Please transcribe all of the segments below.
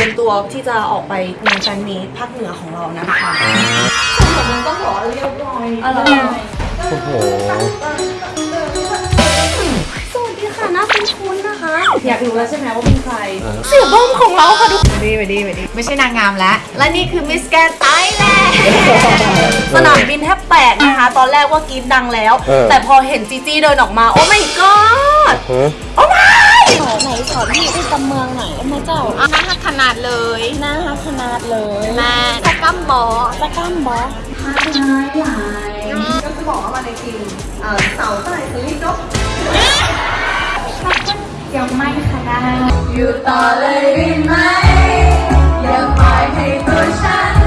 รียมตัวที่จะออกไปงานแฟนมีตภาคเหนือของเรานะคะส่วนมันต้องบอกว่าเรียบร้อยอะไรโอ้โหสวัสดีค่ะน่าคุ้นคุ้นๆนะคะ อยากรู้แล้วใช่ไหมว่าเป็นใครเออเสี่ยเบิ้มของเราค่ะทุกคนดีไปดีไปดีไม่ใช่นางงามแล้ว และนี่คือมิสแกนไทยแลนด์สนามบินแทบแตกนะคะ ตอนแรกว่ากรีดดังแล้วเออแต่พอเห็นจีจี้เดินออกมา โอ้ my god ฮะโอ้ my ไหนสอนพี่ที่กำเมืองหน่อยมาเจ้า น่าหักขนาดเลยหน้าฮักขนาดเลยแม่ตะกัมบอตะกร้ามบอสก็จะบอกว่ามาในทีมเอ่อเสาใต้สลิปนกยังไม่ขนาดอยู่ต่อเลยได้ไหมอย่าปล่อยให้ตัวฉัน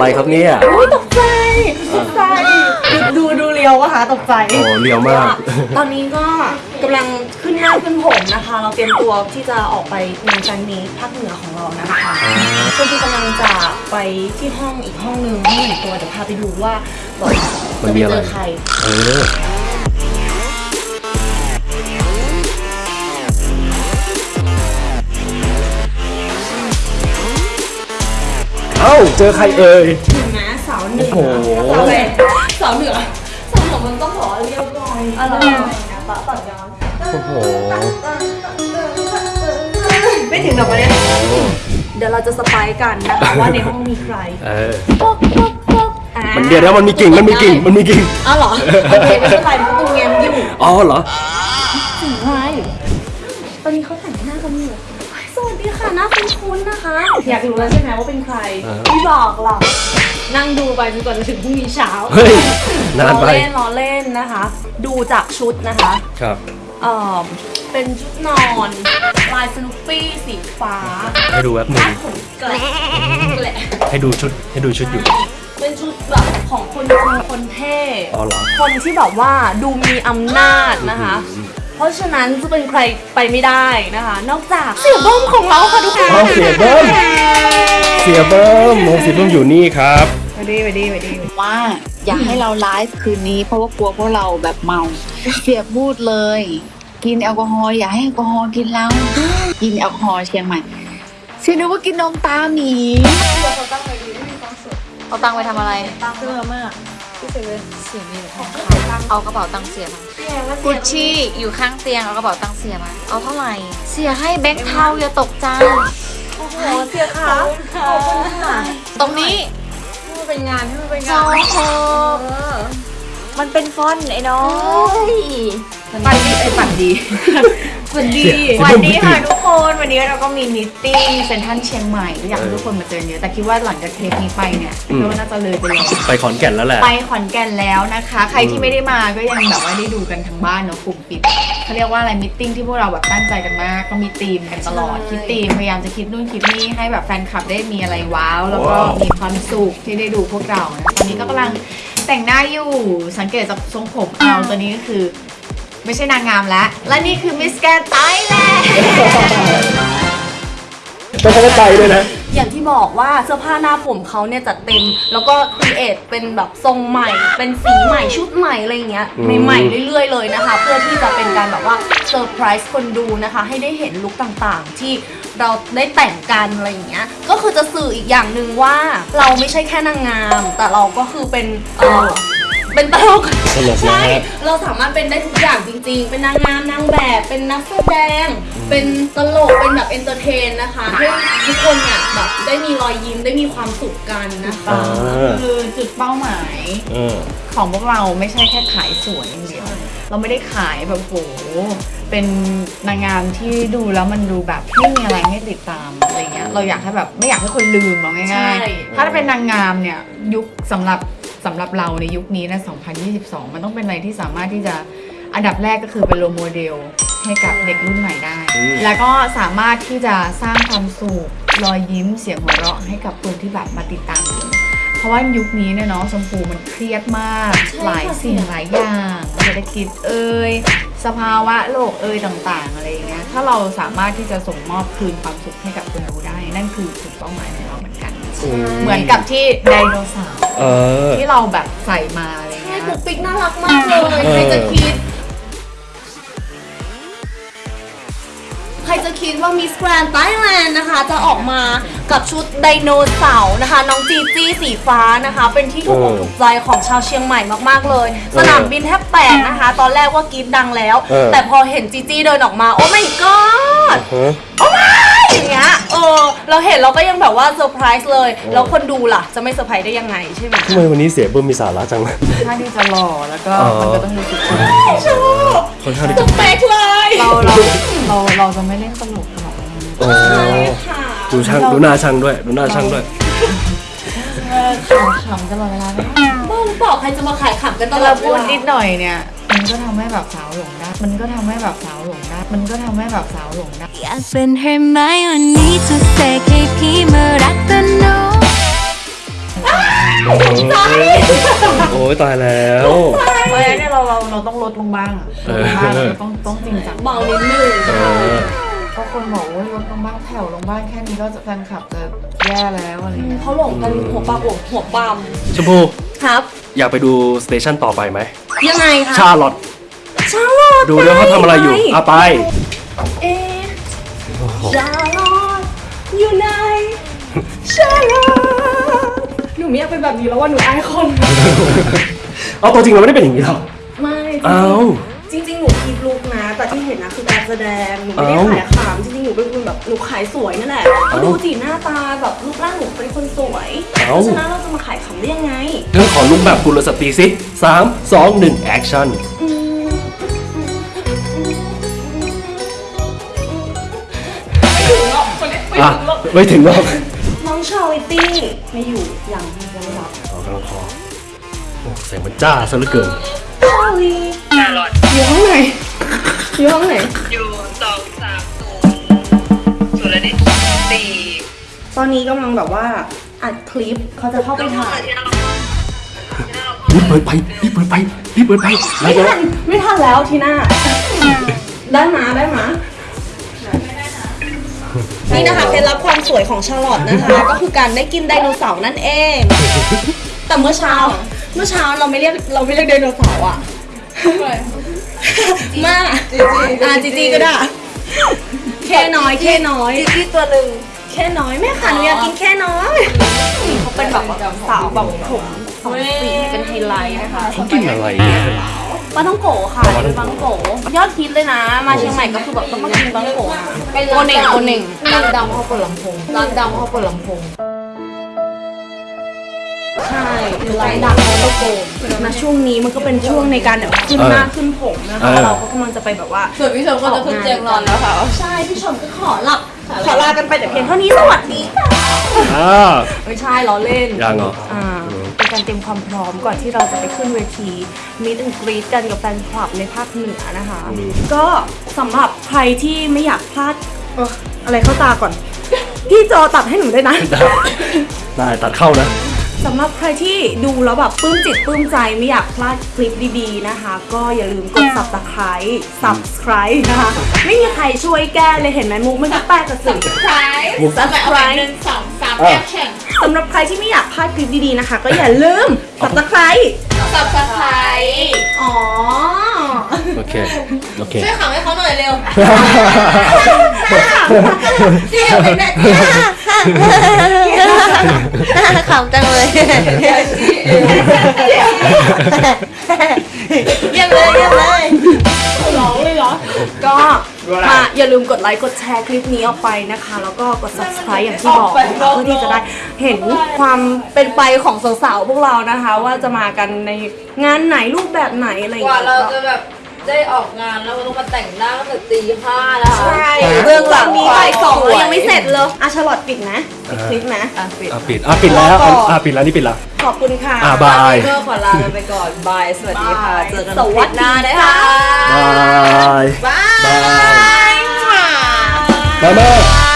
อะไรครับเนี่ยอุ้ยตกใจตกใจดูดูเรียวอะคะตกใจโอ้เรียวมาก ตอนนี้ก็กำลังขึ้นหน้าขึ้นผมนะคะ เราเตรียมตัวที่จะออกไปงานแฟนมีตภาคเหนือของเรานะคะช่วงที่กำลังจะไปที่ห้องอีกห้องหนึ่งห้องหนึ่งตัวเดี๋ยวพาไปดูว่าแบบมันมีอะไรจปเจอใคร เออเอ้าเจอใครเอ่ยถึงนะสาวเหนือโอ้โหสาวเหนือสาวเหนือสาวเหนือมันต้องบอกว่าเรียบร้อยอะไรนะปะต่อย้อนโอ้โหไม่ถึงกับประเด็นเดี๋ยวเราจะสไปายกันนะคะว่าในห้องมีใครเออปุ๊กปุ๊กปุ๊กอ่ามันเดี๋ยวแล้วมันมีกิ่งมันมีกิ่งมันมีกิ่งอ้าวเหรอโอเคไม่เป็นไรมันตู้แง้มอยู่อ๋อเหรอถึงไรตอนนี้เขาแต่งหน้ากันอยู่ สวัสดีค่ะหน้าคุ้นๆนะคะ อยากรู้แล้วใช่ไหมว่าเป็นใครเออไม่บอกหรอกนั่งดูไปจนกว่าจะถึงพรุ่งนี้เช้าเฮ้ย นานไปล้อเล่นล้อเล่นนะคะ ดูจากชุดนะคะครับ เอ่อเป็นชุดนอนลายสนุปปี้สีฟ้าให้ดูแป๊บหนึ่คางดผมแกละแกละให้ดูชุด ให้ดูชุดอยู่ เป็นชุดแบบของคนจริงคนเท่ อ๋อเหรอ คนที่แบบว่าดูมีอำนาจนะคะ เพราะฉะนั้นจะเป็นใครไปไม่ได้นะคะ นอกจากเสี่ยเบิ้มของเราค่ะทุกคนอ๋อเสี่ยเบิ้มเสี่ยเบิ้มโมเสี่ยเบิ้มอยู่นี่ครับไปดีไปดีไปดีว่าอยากให้เราไลฟ์คืนนี้เพราะว่ากลัวพวกเราแบบเมาเสี่ยพูดเลย กินแอลกอฮอล์อย่าให้แอลกอฮอล์กินเรากินแอลกอฮอล์เชียงใหม่เชื่อนึกว่ากินนมตาหมีเอาตังค์ไปทำอะไรเสื้อมาก เสียมีหรือของเขาเอากระเป๋าตังค์เสียมากุชชี่อยู่ข้างเตียงเอากระเป๋าตังค์เสียมา เอาเท่าไหร่ เสียให้แบงค์เทาอย่าตกใจโอ้โหเสียค่ะขอบคุณค่ะตรงนี้ที่มันเป็นงานที่มันเป็นโซงานโคมันเป็นฟอนต์ไอ้น้องปันดีไอ้ปันดี ปันดี สวัสดีค่ะทุกคน วันนี้เราก็มีมิทติ้งเซ็นทรัลเชียงใหม่ก็อยากให้ทุกคนมาเจอเยอะแต่คิดว่าหลังจากเทปนี้ไปเนี่ยอืมคิดว่าน่าจะเลยไปแล้วไปขอนแก่นแล้วแหละไปขอนแก่นแล้วนะคะ ใครที่ไม่ได้มาก็ยังแบบว่าได้ดูกันทั้งบ้านเนาะกลุ่มปิดเขาเรียกว่าอะไร meeting ที่พวกเราแบบตั้งใจกันมากก็มีธีมกันตลอดใช่คิดธีมพยายามจะคิดนู่นคิดนี่ให้แบบแฟนคลับได้มีอะไรว้าว แล้วก็ว้าวมีความสุขที่ได้ดูพวกเรานะตอนนี้ก็กำลังแต่งหน้าอยู่สังเกตจากทรงผมเอาตัวนี้ก็คือ ไม่ใช่นางงามแล้ว และนี่คือมิสแกรนด์ไทยแลนด์ต้องเข้าใจด้วยนะ อย่างที่บอกว่าเสื้อผ้าหน้าผมเขาเนี่ยจัดเต็ม แล้วก็ create เป็นแบบทรงใหม่ เป็นสีใหม่ชุดใหม่อะไรอย่างเงี้ยอืมใหม่ๆเรื่อยๆเลยนะคะ เพื่อที่จะเป็นการแบบว่าเซอร์ไพรส์คนดูนะคะ ให้ได้เห็น look ต่างๆ ที่ เราได้แต่งกันอะไรอย่างเงี้ย ก็คือจะสื่ออีกอย่างหนึ่งว่าเราไม่ใช่แค่นางงาม แต่เราก็คือเป็นเออเป็นตลกตลกนะใช่ฮะ เราสามารถเป็นได้ทุกอย่างจริง ๆ เป็นนางงามนางแบบ เป็นนักแสดง เป็นตลก เป็นแบบ entertain นะคะให้ทุกคนเนี่ยแบบได้มีรอยยิ้มได้มีความสุขกันนะคะอ่าคือจุดเป้าหมายเออ ของพวกเราไม่ใช่แค่ขายสวยอย่างเดียว เราไม่ได้ขายแบบโห เป็นนางงามที่ดูแล้วมันดูแบบไม่มีอะไรให้ติดตามอะไรเงี้ยเราอยากให้แบบไม่อยากให้คนลืมเราง่ายใช่ๆถ้าเป็นนางงามเนี่ยยุคสำหรับสำหรับเราในยุคนี้นะ 2022 มันต้องเป็นอะไรที่สามารถที่จะอันดับแรกก็คือเป็น role model ให้กับเด็กรุ่นใหม่ได้ อืม แล้วก็สามารถที่จะสร้างความสุขรอยยิ้มเสียงหัวเราะให้กับคนที่แบบมาติดตามดูเพราะว่ายุคนี้เนี่ยเนาะชมพูมันเครียดมาก ใช่ค่ะ หลายสิ่งหลายอย่างเศรษฐกิจเอย สภาวะโลกเอยต่าง ๆ อะไรอย่างเงี้ยถ้าเราสามารถที่จะส่งมอบคืนความสุขให้กับคนดูได้ นั่นคือจุดเป้าหมายของเราเหมือนกัน เหมือนกับที่ไดโนเสาร์เออที่เราแบบใส่มาอะไรใช่เงี้ยปุ๊กปิ๊กน่ารักมากเลยเออใครจะคิด จะคิดว่ามิสแกรนด์ไ a แลนด์นะคะ จะออกมากับชุดไดโนเสาร์นะคะ น้องจีจี้สีฟ้านะคะ เป็นที่ถูกอกถูกใจของชาวเชียงใหม่มากๆเลย สนามบินแทบแตกนะคะ ตอนแรกว่ากรีดดังแล้ว เออ แต่พอเห็นจีจี้เดินออกมา oh my god ฮะอย่างเงี้ย เออ เราเห็นเราก็ยังแบบว่าเซอร์ไพรส์เลย แล้วคนดูล่ะ จะไม่เซอร์ไพรส์ได้ยังไงใช่ไหมทำไมวันนี้เสียเบิ้มมีสาระจังเลยถ้าที่จะหล่อแล้วก็อ๋อมันก็ต้องดูสุดค่อนข้างที่สจะเปคเลยเราเราเราเราจะไม่เล่นตลกหรอกโอ้ดูช่างดูหน้าช่างด้วย ดูหน้าช่างด้วยขำๆตลอดเวลาไม่ได้บ้าหรือเปล่าใครจะมาขายขำกันตแต่ลอเราดพูดเวลานิดหน่อยเนี่ย มันก็ทำให้แบบสาวหลงได้ มันก็ทำให้แบบสาวหลงได้ มันก็ทำให้แบบสาวหลงได้ อยากเป็นเฮอร์ไมโอนี่จะเสกให้พี่มารักกันโนโอ้ยตายแล้วเพราะฉะนั้นเนี่ยเราเราเราต้องลดลงบ้างอะเอลอดลงบ้างเราต้องต้องจริงจังเบานิดนึงเออก็คนบอกว่าลดลงบ้างแผ่วลงบ้างแค่นี้ก็จะแฟนคลับจะแย่แล้วอะไรเงี้ยเขาหลงกันหัวปลาหัวหัวปั๊มชมพู่ครับ อยากไปดูสเตชันต่อไปไหม ยังไงคะชาลอตชาลอตดูด้วยเขาทำอะไรอยู่ปอะไป เอ๊ะชาลอตอยู่ไหนชาลอตหนูไม่อยากเป็นแบบนี้แล้วว่าหนูอายคน เอาตัวจริงเราไม่ได้เป็นอย่างนี้หรอกไม่ เอ้า จริงๆ หนูคิดลุกนะ แต่ที่เห็นนะคือการแสดงหนูไม่ได้เอ้าขายขำจริงๆหนูเป็นคนแบบหนูขายสวยนั่นแหละเอ้าดูจีหน้าตาแบบรูปร่างหนูเป็นคนสวยเพเอ้าราะฉะนั้นเราจะมาขายขำได้ยังไงเรื่องขอลุกแบบกุลสตรีสิสามสองหนึ่งแอคชั่นอืมไม่ถึงหรอกคนนี้ไม่อะถึงหรอกไม่ถึงหรอกน้องชาวิตี้ไม่อยู่ยังยังไม่รับเอากำลังคอโอ้เสียงมันจ้าซะเหลือเกิน ชาลีอยู่ห้องไหน อยู่ห้องไหน อยู่สองสามศูนย์ศูนย์อะไรดิสี่ตอนนี้กำลังแบบว่าอัดคลิปเขาจะเข้าไปถ่ายที่นั่นเรารีบเปิดไปรีบเปิดไปรีบเปิดไปแล้ไม่วจะทันไม่ทันแล้วทีหน้าได้มาได้มานี่นะคะเคล็ดลับความสวยของชาลอตนะคะ ก็คือการได้กินไดโนเสาร์นั่นเอง แต่เมื่อเช้า เมื่อเช้าเราไม่เรียกเราไม่เรียกไดโนเสาร์อะมาอ่าจีจีก็ได้แค่น้อยแค่น้อยจีจีตัวหนึ่งแค่น้อยแม่ค่ะหนูอยากกินแค่น้อยเขาเป็นแบบสาวแบบผมสองสีเป็นไฮไลท์นะคะเขากินอะไรเนี่ยปลาต้องโกะค่ะเป็นปลาต้องโกะยอดฮิตเลยนะ มาเชียงใหม่ก็คือแบบต้องมากินปลาต้องโกะนะโอเน่งโอเน่งร้านดำเขาเปิดลำโพงร้านดำเขาเปิดลำโพง ใช่คือไลน์ดังปลาต้องโกะนะช่วงนี้มันก็เป็นช่วงในการแบบขึ้นหน้าขึ้นผมนะคะเราก็กำลังจะไปแบบว่าส่วนพี่ชมก็จะขึ้นเตียงนอนแล้วค่ะ ใช่พี่ชมก็ขอหลับขอลากันไปแต่เพียงเท่านี้สวัสดีค่ะอ่าไม่ใช่ล้อเล่น ยังเหรอ อ่าเป็นการเตรียมความพร้อมก่อนที่เราจะไปขึ้นเวทีมิดแอนกรีดกันกับแฟนคลับในภาคเหนือนะคะก็สำหรับใครที่ไม่อยากพลาดเอ่ออะไรเข้าตาก่อน พี่จอตัดให้หนูได้วยนะ ได้ได้ตัดเข้านะ สำหรับใครที่ดูแล้วแบบปลื้มจิตปลื้มใจไม่อยากพลาดคลิปดีๆนะคะ ก็อย่าลืมกด subscribe subscribe นะคะ ไม่มีใครช่วยแก้เลยเห็นไหมมุกมันก็แปลกกระสือ subscribe หนึ่งสองสามอะ action สำหรับใครที่ไม่อยากพลาดคลิปดีๆนะคะ ก็อย่าลืม subscribe subscribe อ๋อ โอเค โอเค ช่วยขำให้เขาหน่อยเร็วเที่ยวไปแม่ ขำจังเลยเยี่ยมเลยเยี่ยมเลยร้องเลยเหรอ ก็มาอย่าลืมกดไลค์กดแชร์คลิปนี้ออกไปนะคะ แล้วก็กด subscribe อย่างที่บอกนะคะเพื่อที่จะได้เห็นความเป็นไปของสาวๆพวกเรานะคะ ว่าจะมากันในงานไหนรูปแบบไหนอะไรอย่างกเงี้ยเราจะแบบ ได้ออกงานแล้วเราต้องมาแต่งหน้าตั้งแต่ตีห้าแล้วค่ะใช่เรื่องหลังนี้บ่ายสองแล้วยังไม่เสร็จเลยอะชาลอตปิดนะปิดคลิปนะอะปิดอะปิดแล้วอะอะปิดแล้วนี่ปิดแล้วขอบคุณค่ะอะ bye ก็ขอลากันไปก่อน bye สวัสดีค่ะเจอกันสวัสดีน้าค่ะนะคะ bye bye bye bye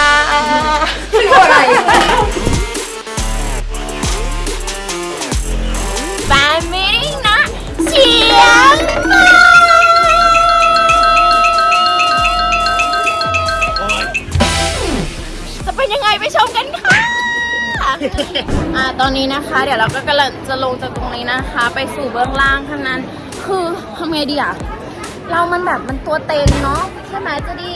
ตอนนี้นะคะ เดี๋ยวเราก็กำลังจะลงจากตรงนี้นะคะ ไปสู่เบื้องล่างเท่านั้น คือทำไงดีอะเรามันแบบมันตัวเต็งเนาะใช่ไหมเจะดี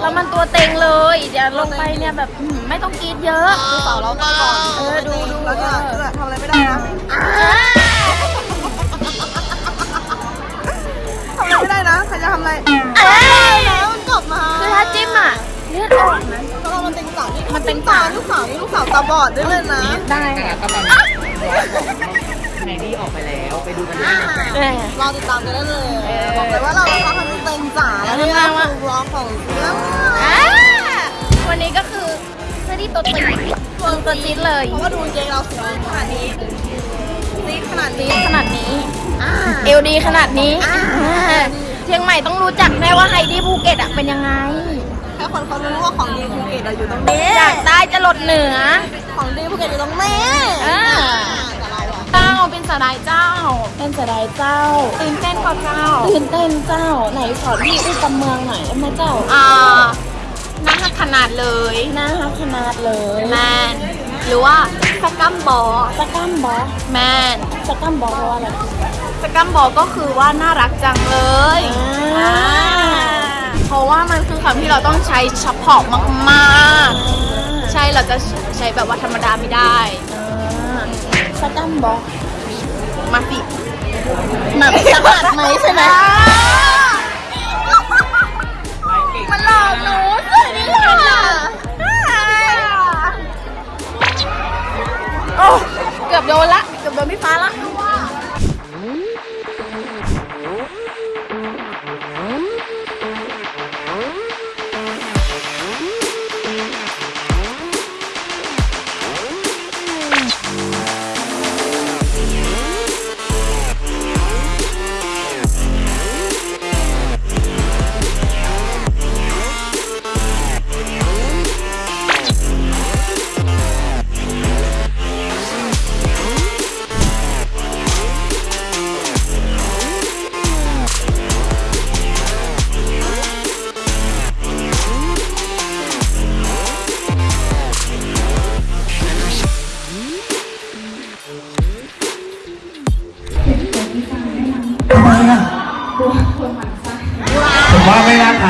เรามันตัวเต็งเลยเดี๋ยวลงไปเนี่ยแบบอื้อหือไม่ต้องกรีดเยอะดูเสาเราก่อนเออดูดูเราจะทำอะไรไม่ได้นะทำอะไรไม่ได้นะใครจะทำอะไร แล้วมันกลับมาคือถ้าจิ้มอะเลือดออกนะเรา มันเป็นสาวมันเป็นสาวลูกสาวนี่ลูกสาวตาบอดด้วยเลยนะ ได้ก็ตอนไนดี้ออกไปแล้วไปดูกันได้นะรอติดตามกันได้เลย บอกเลยว่าเราเขาทำเต็มจ๋าแล้วเนี่ยคือร้องของเรื่องอ่าวันนี้ก็คือเสื้อที่ตัวติ๊กตัวตัวจี๊ดเลยเพราะว่าดูเกงเราสวยขนาดนี้ซีดขนาดนี้ขนาดนี้เอวดีขนาดนี้อ่าเชียงใหม่ต้องรู้จักแน่ว่าไฮดี้ภูเก็ตอะเป็นยังไงแค่คนเขารู้ว่าของดีภูเก็ตอะอยู่ตรงนี้จากใต้จะหลดเหนือ ของดีภูเก็ตอยู่ตรงนี้อ่าแต่เราอะเจ้าเป็นสดายเจ้า เป็นสดายเจ้าตื่นเต้นกว่าเจ้าตื่นเต้นเจ้าไหนสอนพี่อุ้ยกำเมืองหน่อยได้ไหมเจ้าอ่าหน้าหักขนาดเลยหน้าหักขนาดเลยแมนหรือว่าสกัมบอสกัมบอแมนสกัมบอเพราะว่าอะไรสกัมบอก็คือว่าน่ารักจังเลยอ่า เพราะว่ามันคือคำที่เราต้องใช้เฉพาะมากๆ ใช่เราจะใช้แบบว่าธรรมดาไม่ได้สกัมบอมาสิแบบสะบัดไหมใช่ไหมมันหลอกหนูสวยนี่ค่ะโอ้เกือบโดนละ เกือบโดนพี่ฟ้าละ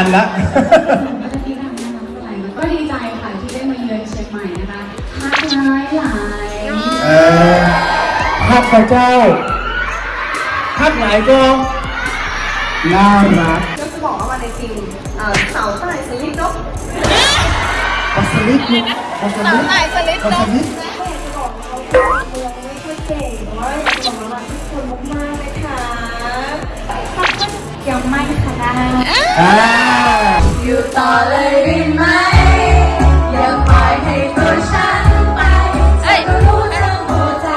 ไม่น่าทันละก็ดีใจค่ะที่ได้มาเยือนเชียงใหม่นะคะทักร้ายหลายเออฮักพระเจ้าฮักหลายก็น่ารักก็จะบอกว่าวันในจริงเอ่อเสาใต้สลิปนกปัสลิดนี่ปัสลิดไหนสลิดปัสลิดยังไม่ค่ะได้อ่าอยู่ ต่อเลยได้ไหมอย่าปล่อยให้ตัวฉันไปเอ้ยรู้ทั้งหัวใจ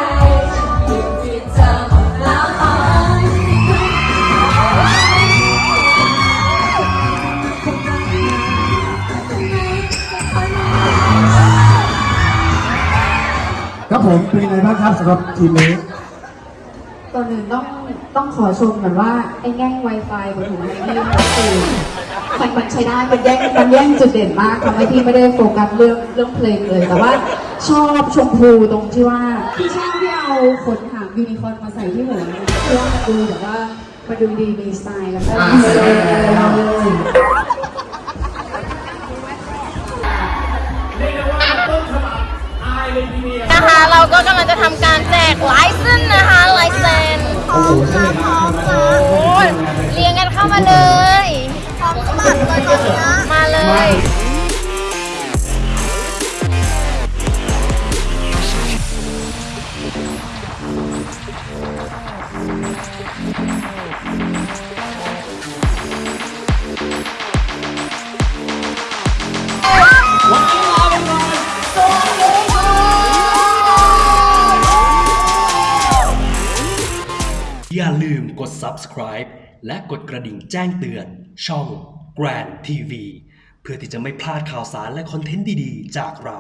ฉันอยู่ที่เธอหมดแล้วตอนนี้ครับผมเป็นไงบ้างครับสำหรับทีมนี้ ก่อนอื่นต้องต้องขอชมก่อนว่า ไอ้แง่ง Wi-Fi บนหัวที่มันคือมันมันใช้ได้มันแย่งมันแย่งจุดเด่นมากทำให้ที่ไม่ได้โฟกัสเรื่องเรื่องเพลงเลย แต่ว่าชอบชมพูตรงที่ว่าที่ชอบที่เอาขนหางยูนิคอร์นมาใส่ที่หัวเพื่อมันดูแบบว่ามันดูดีมีสไตล์แล้วก็มีเซอร์เลยนะคะเราก็กำลังจะทำการแจ กไลเซนนะคะไลเซนโอ้โหใช่เลยครับโอ้ยเรียงกันเข้ามาเลยมาเลยอย่า subscribe และกดกระดิ่งแจ้งเตือน ช่อง Grand TV เพื่อที่จะไม่พลาดข่าวสารและคอนเทนต์ดีๆ จากเรา